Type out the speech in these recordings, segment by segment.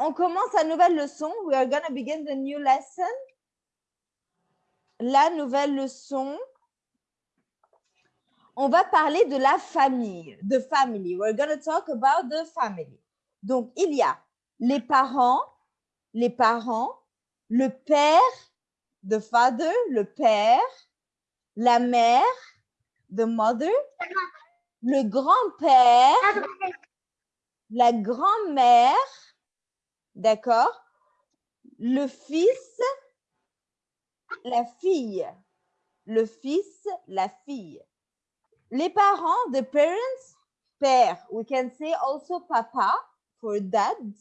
On commence la nouvelle leçon. We are going to begin the new lesson. La nouvelle leçon. On va parler de la famille, de family. We're going to talk about the family. Donc, il y a les parents, les parents, le père, the father, le père, la mère, the mother, le grand-père, la grand-mère, d'accord Le fils, la fille. Le fils, la fille. Les parents, the parents, père. We can say also papa for dad.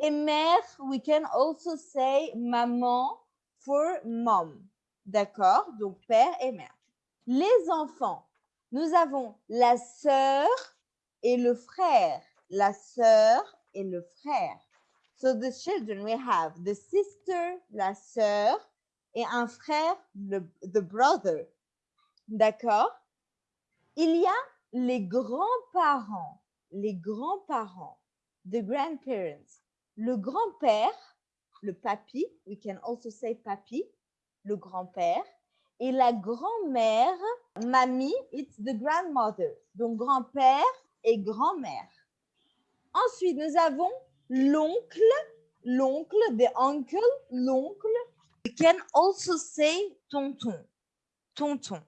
Et mère, we can also say maman for mom. D'accord? Donc, père et mère. Les enfants, nous avons la sœur et le frère. La sœur et le frère. So the children, we have the sister, la sœur, et un frère, le the brother. D'accord? Il y a les grands-parents, les grands-parents, the grandparents. Le grand-père, le papy, we can also say papy, le grand-père, et la grand-mère, mamie, it's the grandmother. Donc grand-père et grand-mère. Ensuite, nous avons l'oncle, l'oncle, the uncle, l'oncle. We can also say tonton, tonton.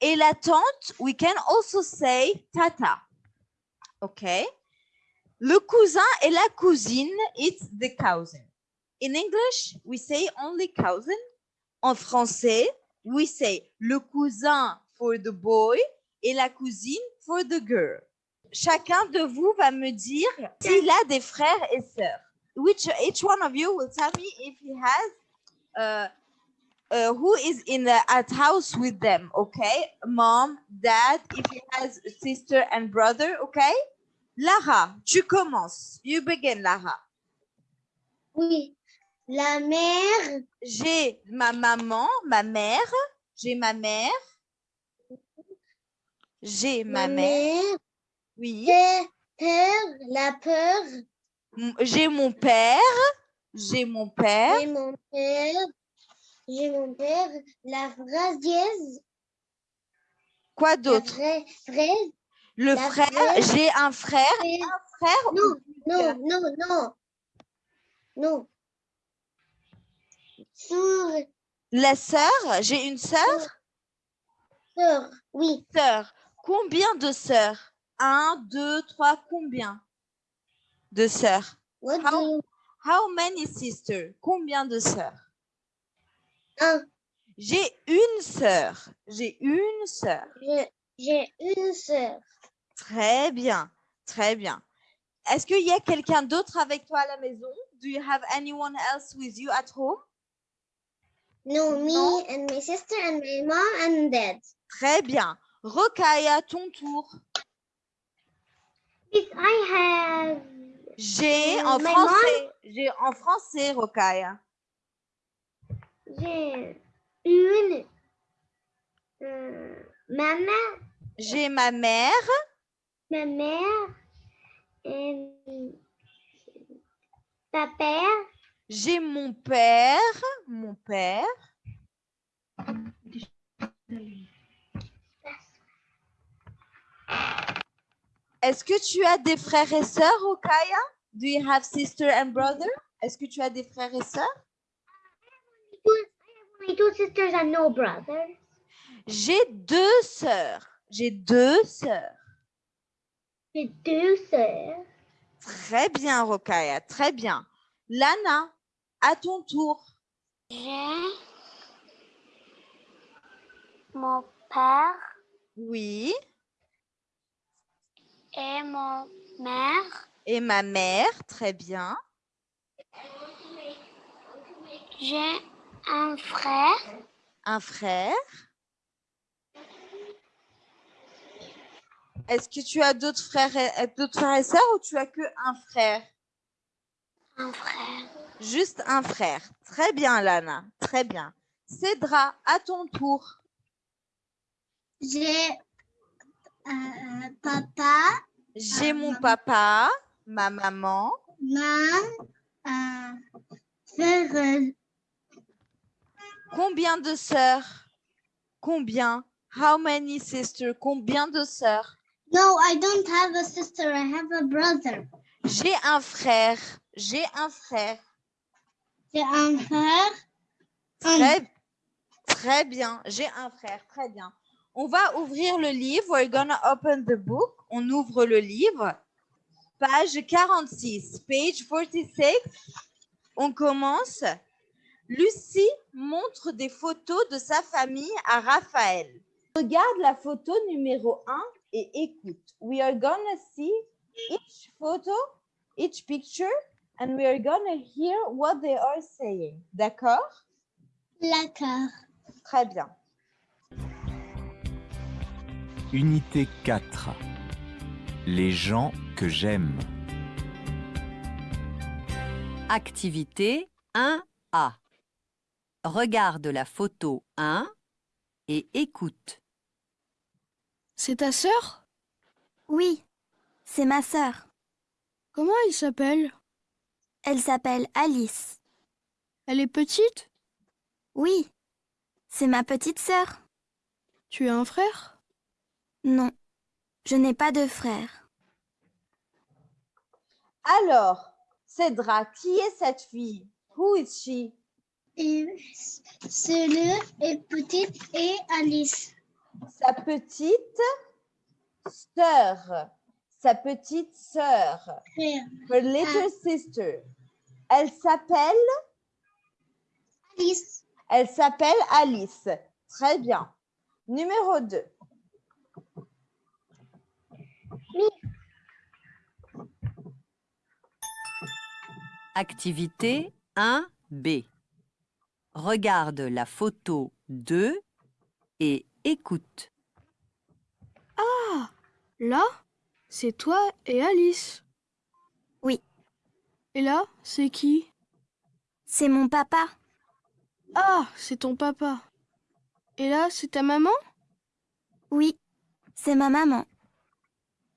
Et la tante, we can also say tata. OK? Le cousin et la cousine, it's the cousin. In English, we say only cousin. En français, we say le cousin for the boy et la cousine for the girl. Chacun de vous va me dire s'il a des frères et sœurs. Which each one of you will tell me if he has uh, uh, who is in the at house with them, okay? Mom, dad, if he has a sister and brother, okay? Lara, tu commences. You begin, Lara. Oui. La mère, J'ai ma maman, ma mère. J'ai ma mère. J'ai ma, ma mère. mère, Oui. père, la peur, J'ai mon père. J'ai mon père. j'ai mon père, j'ai mon père, la phrase dièse, Quoi d'autre? Le la frère. J'ai un frère. Un frère. Non, non, non, non, non. La sœur. J'ai une sœur? sœur, oui, Sœur. Combien de sœurs? Un, deux, trois. Combien de sœurs? How- How many sisters? Combien de sœurs? Un, J'ai une sœur. J'ai une sœur. j'ai une sœur, Très bien. Très bien. Est-ce qu'il y a quelqu'un d'autre avec toi à la maison? Do you have anyone else with you at home? no, me Non. and my sister and my mom and dad. Très bien. À ton tour. Yes, I have J'ai Euh, en français. J'ai en français, Rocaille. J'ai une euh, maman, J'ai ma mère. ma mère et ta père, J'ai mon père. Mon père. Est-ce que tu as des frères et sœurs, Rocaille? Do you have sister and brother? Est-ce que tu as des frères et sœurs? my two sisters and no brothers. J'ai deux sœurs. J'ai deux sœurs. J'ai deux sœurs. Très bien, Rokaya, très bien. Lana, à ton tour. J'ai mon père Oui. Et mon mère. Et ma mère, très bien. J'ai un frère. Un frère. Est-ce que tu as d'autres frères et, d'autres frères et sœurs ou tu as que un frère? Un frère. Juste un frère. Très bien, Lana. Très bien. Cédra, à ton tour. J'ai euh, papa, J'ai Ah, mon maman. papa, ma maman. ma euh, euh, Combien de sœurs? Combien? How many sisters? Combien de sœurs? No, I don't have a sister. I have a brother. J'ai un frère. J'ai un frère. J'ai un frère. Très, très bien. J'ai un frère. Très bien. On va ouvrir le livre. We're gonna open the book. On ouvre le livre. Page 46. Page 46. On commence. Lucie montre des photos de sa famille à Raphaël. Regarde la photo numéro 1 et écoute. We are gonna see each photo, each picture, and we are gonna hear what they are saying. D'accord? D'accord. Très bien. Unité 4. Les gens que j'aime. Activité 1A. Regarde la photo 1 et écoute. C'est ta sœur? Oui, c'est ma sœur. Comment elle s'appelle? Elle s'appelle Alice. Elle est petite? Oui, c'est ma petite sœur. Tu as un frère? Non, je n'ai pas de frère. Alors, Cédra, qui est cette fille? Who is she? Et c'est le et petite et Alice. Sa petite sœur. Sa petite sœur. Her little sister. Elle s'appelle, Alice. elle s'appelle Alice. Très bien. Numéro 2. Activité 1B. Regarde la photo 2 et écoute. Ah Là, c'est toi et Alice. Oui. Et là, c'est qui? C'est mon papa. Ah, c'est ton papa. Et là, c'est ta maman? Oui, c'est ma maman.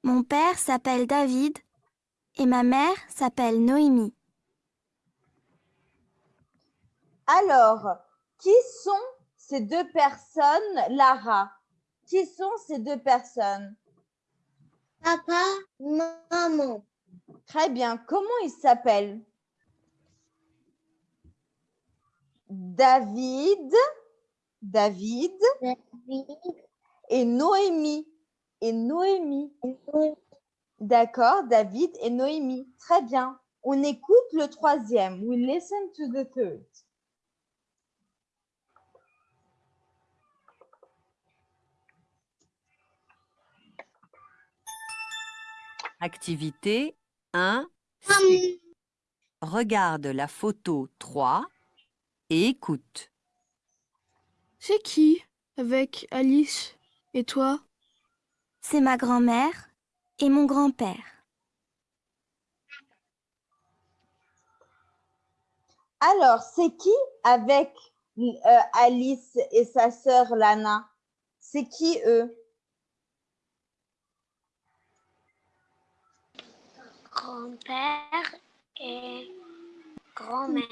Mon père s'appelle David et ma mère s'appelle Noémie. Alors, qui sont ces deux personnes, Lara? Qui sont ces deux personnes? Papa, maman. Très bien. Comment ils s'appellent? David, David et Noémie. Et Noémie. D'accord, David et Noémie. Très bien. On écoute le troisième. We listen to the third. Activité 1. Hum, Regarde la photo 3 et écoute. C'est qui avec Alice et toi? C'est ma grand-mère et mon grand-père. Alors, c'est qui avec euh, Alice et sa sœur Lana? C'est qui eux? Grand-père et grand-mère.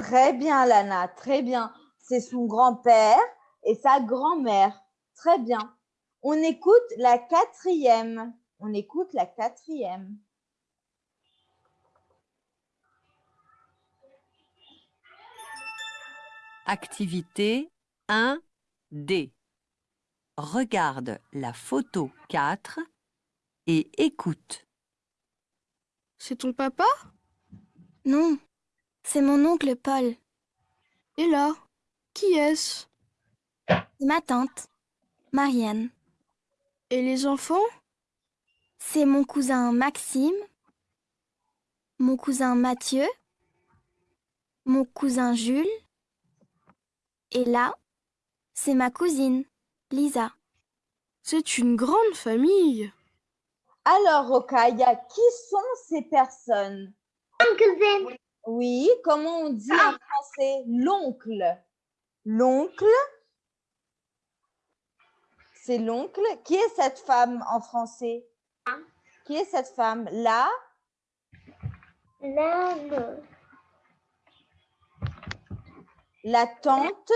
Très bien, Lana, très bien. C'est son grand-père et sa grand-mère. Très bien. On écoute la quatrième. On écoute la quatrième. Activité 1D. Regarde la photo 4 et écoute. C'est ton papa? Non, c'est mon oncle Paul. Et là, qui est-ce? C'est ma tante, Marianne. Et les enfants? C'est mon cousin Maxime, mon cousin Mathieu, mon cousin Jules. Et là, c'est ma cousine, Lisa. C'est une grande famille. Alors, Rokaya, qui sont ces personnes? Uncle Ben. Oui, comment on dit en français? L'oncle. L'oncle? C'est l'oncle? Qui est cette femme en français? Qui est cette femme? La? La La tante,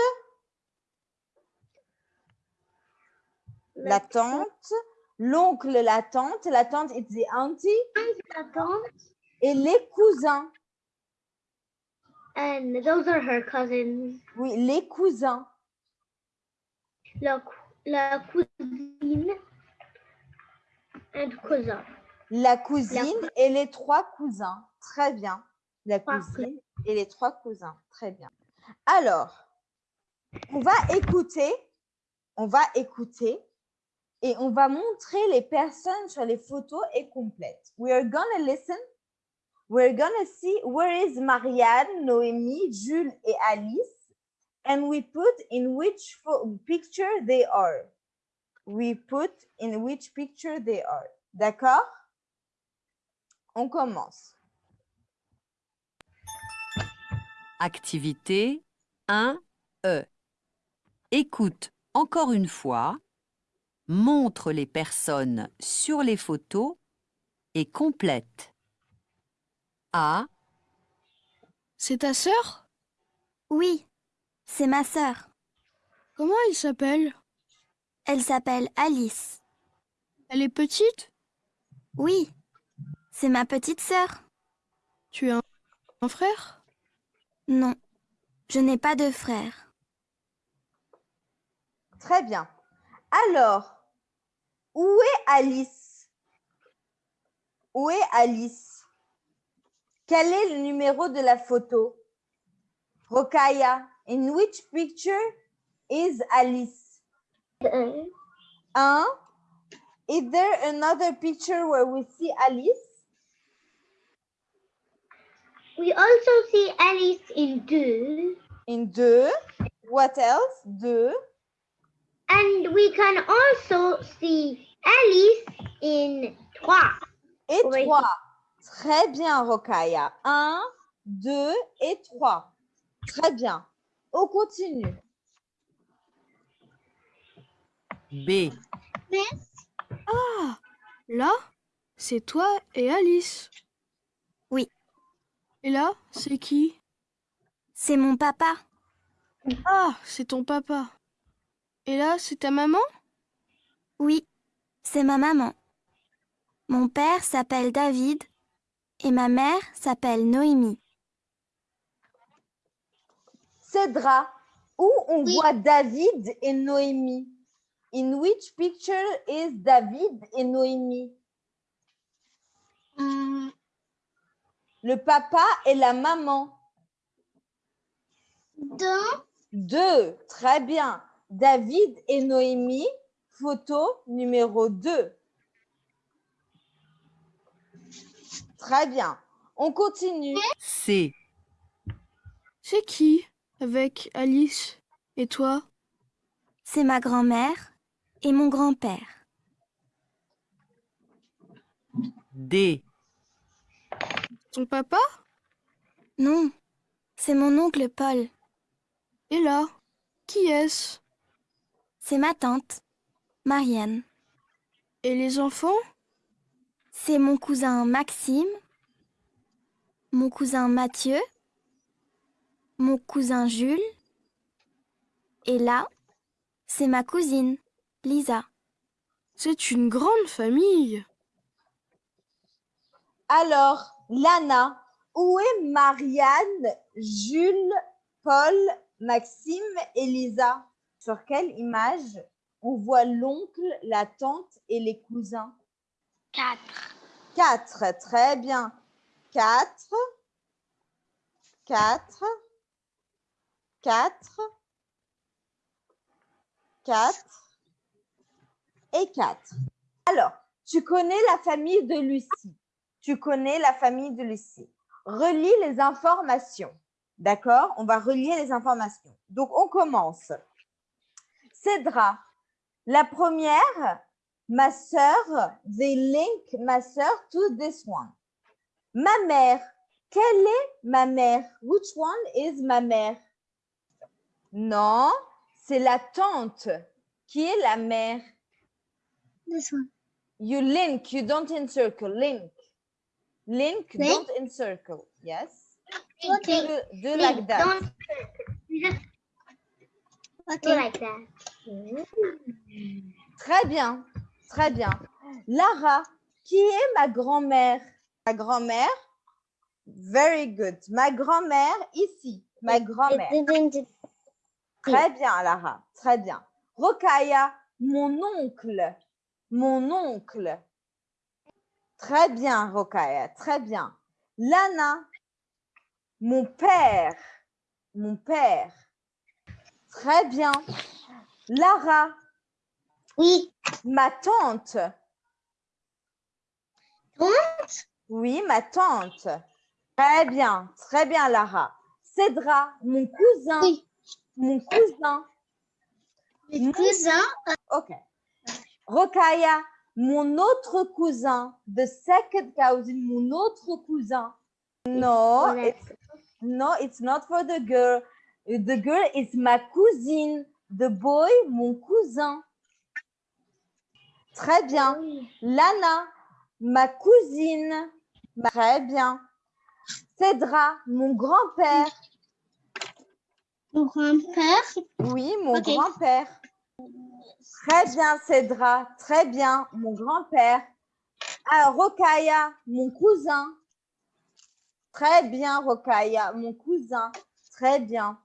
la tante, l'oncle, la tante, la tante it's the auntie, La tante. et les cousins. And those are her cousins. Oui, les cousins. La, cou- la cousine and cousin. La cousine et les trois cousins. Très bien. La cousine et les trois cousins. Très bien. Alors, on va écouter, on va écouter et on va montrer les personnes sur les photos et complètes. We are gonna listen. We're gonna see where is Marianne, Noémie, Jules et Alice and we put in which picture they are. We put in which picture they are. D'accord? On commence. Activité 1E. Écoute encore une fois, montre les personnes sur les photos et complète. A, C'est ta sœur? Oui, c'est ma sœur. Comment elle s'appelle? Elle s'appelle Alice. Elle est petite? Oui, c'est ma petite sœur. Tu as un, un frère? Non, je n'ai pas de frère. Très bien. Alors, où est Alice? Où est Alice? Quel est le numéro de la photo? Rokaya, in which picture is Alice? Un. Is there another picture where we see Alice? We also see Alice in two, In deux. What else? Deux. And we can also see Alice in trois. Et Oui. trois. Très bien, Rokaya. Un, deux et trois. Très bien. On continue. B, Ah Là, c'est toi et Alice. Oui. Et là, c'est qui? C'est mon papa. Ah, c'est ton papa. Et là, c'est ta maman? Oui, c'est ma maman. Mon père s'appelle David et ma mère s'appelle Noémie. Cédra, où on Oui. voit David et Noémie? In which picture is David et Noémie? Mm, Le papa et la maman. Deux. Deux. Très bien. David et Noémie, photo numéro 2. Très bien. On continue. C, C'est qui avec Alice et toi? C'est ma grand-mère et mon grand-père. D, Ton papa? Non, c'est mon oncle Paul. Et là, qui est-ce? C'est ma tante, Marianne. Et les enfants? C'est mon cousin Maxime, mon cousin Mathieu, mon cousin Jules. Et là, c'est ma cousine, Lisa. C'est une grande famille. Alors, Lana, où est Marianne, Jules, Paul, Maxime et Lisa? Sur quelle image on voit l'oncle, la tante et les cousins? Quatre. Quatre, très bien. Quatre, quatre, quatre, quatre et quatre. Alors, tu connais la famille de Lucie? Tu connais la famille de Lucie? Relis les informations. D'accord? On va relier les informations. Donc, on commence. Cédra, la première, ma sœur, they link ma sœur to this one. Ma mère, quelle est ma mère? Which one is ma mère? Non, c'est la tante qui est la mère? This one. You link, you don't encircle, link. Link, don't encircle. Yes. Okay. Do, do like that. Don't. Okay. like that. Très bien, très bien. Lara, qui est ma grand-mère? Ma grand-mère? Very good. Ma grand-mère ici. Ma grand-mère. Très bien, Lara. Très bien. Rokaya, mon oncle. Mon oncle. Très bien, Rokaya. Très bien. Lana, mon père. Mon père. Très bien. Lara, Oui. ma tante. Tante? Oui, ma tante. Très bien, très bien, Lara. Cédra, mon cousin. Oui. Mon cousin. Le cousin. OK. Rokaya, mon autre cousin. The second cousin, mon autre cousin. No, it's, no, it's not for the girl. The girl is ma cousine. The boy, mon cousin. Très bien. Lana, ma cousine. Très bien. Cédra, mon grand-père. Mon grand-père? Oui, mon grand-père. Très bien, Cédra. Très bien, mon grand-père. Ah, Rokaya, mon cousin. Très bien, Rokaya, mon cousin. Très bien.